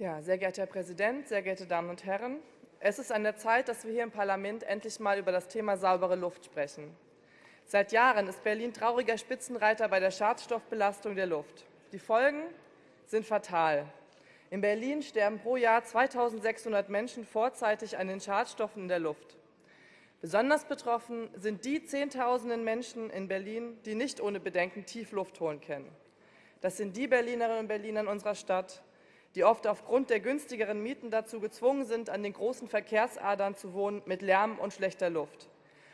Ja, sehr geehrter Herr Präsident, sehr geehrte Damen und Herren! Es ist an der Zeit, dass wir hier im Parlament endlich mal über das Thema saubere Luft sprechen. Seit Jahren ist Berlin trauriger Spitzenreiter bei der Schadstoffbelastung der Luft. Die Folgen sind fatal. In Berlin sterben pro Jahr 2.600 Menschen vorzeitig an den Schadstoffen in der Luft. Besonders betroffen sind die Zehntausenden Menschen in Berlin, die nicht ohne Bedenken Tiefluft holen können. Das sind die Berlinerinnen und Berliner in unserer Stadt, die oft aufgrund der günstigeren Mieten dazu gezwungen sind, an den großen Verkehrsadern zu wohnen mit Lärm und schlechter Luft.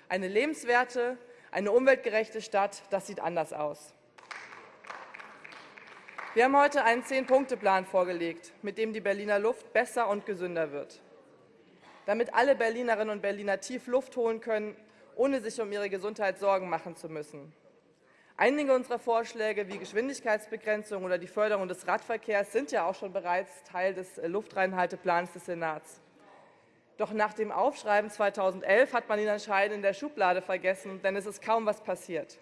Eine lebenswerte, eine umweltgerechte Stadt, das sieht anders aus. Wir haben heute einen Zehn-Punkte-Plan vorgelegt, mit dem die Berliner Luft besser und gesünder wird. Damit alle Berlinerinnen und Berliner tief Luft holen können, ohne sich um ihre Gesundheit Sorgen machen zu müssen. Einige unserer Vorschläge wie Geschwindigkeitsbegrenzung oder die Förderung des Radverkehrs sind ja auch schon bereits Teil des äh, Luftreinhalteplans des Senats. Doch nach dem Aufschreiben 2011 hat man ihn anscheinend in der Schublade vergessen, denn es ist kaum was passiert.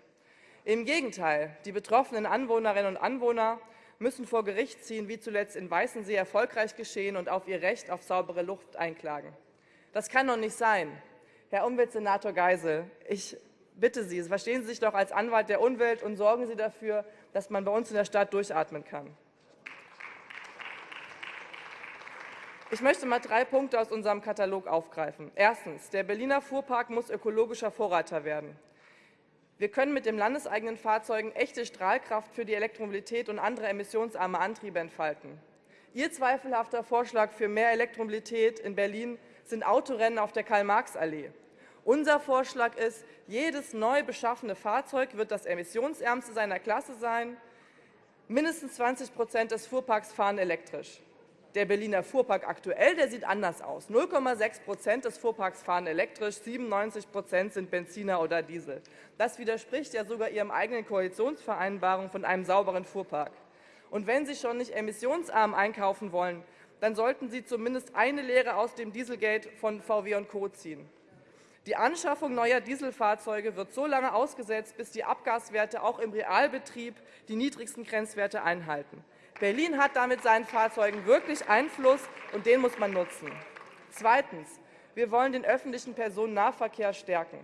Im Gegenteil, die betroffenen Anwohnerinnen und Anwohner müssen vor Gericht ziehen, wie zuletzt in Weißensee erfolgreich geschehen, und auf ihr Recht auf saubere Luft einklagen. Das kann doch nicht sein. Herr Umweltsenator Geisel, ich bitte Sie, verstehen Sie sich doch als Anwalt der Umwelt und sorgen Sie dafür, dass man bei uns in der Stadt durchatmen kann. Ich möchte mal drei Punkte aus unserem Katalog aufgreifen. Erstens. Der Berliner Fuhrpark muss ökologischer Vorreiter werden. Wir können mit den landeseigenen Fahrzeugen echte Strahlkraft für die Elektromobilität und andere emissionsarme Antriebe entfalten. Ihr zweifelhafter Vorschlag für mehr Elektromobilität in Berlin sind Autorennen auf der Karl-Marx-Allee. Unser Vorschlag ist, jedes neu beschaffene Fahrzeug wird das emissionsärmste seiner Klasse sein. Mindestens 20 Prozent des Fuhrparks fahren elektrisch. Der Berliner Fuhrpark aktuell der sieht anders aus. 0,6 Prozent des Fuhrparks fahren elektrisch, 97 Prozent sind Benziner oder Diesel. Das widerspricht ja sogar Ihrem eigenen Koalitionsvereinbarung von einem sauberen Fuhrpark. Und wenn Sie schon nicht emissionsarm einkaufen wollen, dann sollten Sie zumindest eine Lehre aus dem Dieselgate von VW und Co. ziehen. Die Anschaffung neuer Dieselfahrzeuge wird so lange ausgesetzt, bis die Abgaswerte auch im Realbetrieb die niedrigsten Grenzwerte einhalten. Berlin hat damit seinen Fahrzeugen wirklich Einfluss, und den muss man nutzen. Zweitens. Wir wollen den öffentlichen Personennahverkehr stärken.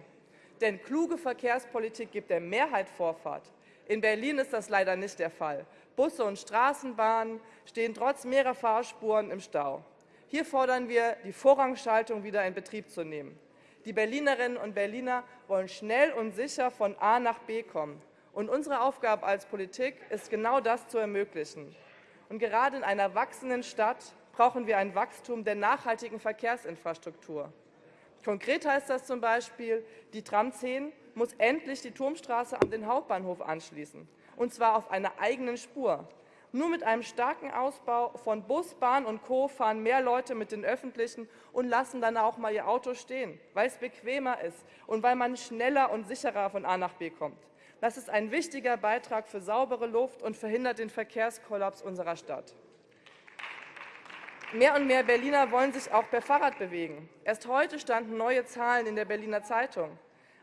Denn kluge Verkehrspolitik gibt der Mehrheit Vorfahrt. In Berlin ist das leider nicht der Fall. Busse und Straßenbahnen stehen trotz mehrerer Fahrspuren im Stau. Hier fordern wir, die Vorrangschaltung wieder in Betrieb zu nehmen. Die Berlinerinnen und Berliner wollen schnell und sicher von A nach B kommen. Und unsere Aufgabe als Politik ist genau das zu ermöglichen. Und gerade in einer wachsenden Stadt brauchen wir ein Wachstum der nachhaltigen Verkehrsinfrastruktur. Konkret heißt das zum Beispiel, die Tram 10 muss endlich die Turmstraße an den Hauptbahnhof anschließen, und zwar auf einer eigenen Spur. Nur mit einem starken Ausbau von Bus, Bahn und Co. fahren mehr Leute mit den Öffentlichen und lassen dann auch mal ihr Auto stehen, weil es bequemer ist und weil man schneller und sicherer von A nach B kommt. Das ist ein wichtiger Beitrag für saubere Luft und verhindert den Verkehrskollaps unserer Stadt. Mehr und mehr Berliner wollen sich auch per Fahrrad bewegen. Erst heute standen neue Zahlen in der Berliner Zeitung.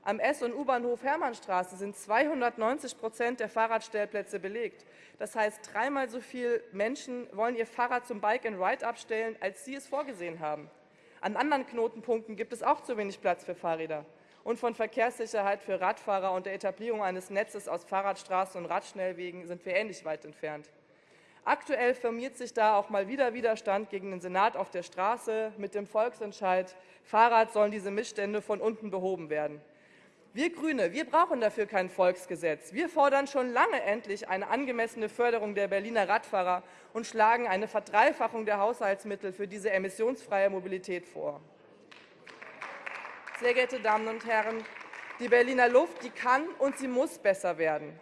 Am S- und U-Bahnhof Hermannstraße sind 290 Prozent der Fahrradstellplätze belegt. Das heißt, dreimal so viele Menschen wollen ihr Fahrrad zum Bike-and-Ride abstellen, als Sie es vorgesehen haben. An anderen Knotenpunkten gibt es auch zu wenig Platz für Fahrräder. Und von Verkehrssicherheit für Radfahrer und der Etablierung eines Netzes aus Fahrradstraßen und Radschnellwegen sind wir ähnlich weit entfernt. Aktuell formiert sich da auch mal wieder Widerstand gegen den Senat auf der Straße mit dem Volksentscheid, Fahrrad sollen diese Missstände von unten behoben werden. Wir Grüne, wir brauchen dafür kein Volksgesetz. Wir fordern schon lange endlich eine angemessene Förderung der Berliner Radfahrer und schlagen eine Verdreifachung der Haushaltsmittel für diese emissionsfreie Mobilität vor. Sehr geehrte Damen und Herren, die Berliner Luft die kann und sie muss besser werden.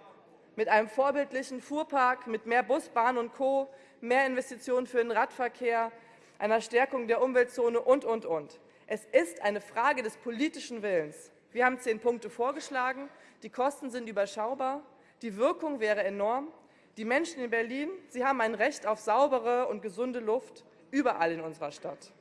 Mit einem vorbildlichen Fuhrpark, mit mehr Bus, Bahn und Co., mehr Investitionen für den Radverkehr, einer Stärkung der Umweltzone und, und, und. Es ist eine Frage des politischen Willens. Wir haben zehn Punkte vorgeschlagen. Die Kosten sind überschaubar. Die Wirkung wäre enorm. Die Menschen in Berlin sie haben ein Recht auf saubere und gesunde Luft überall in unserer Stadt.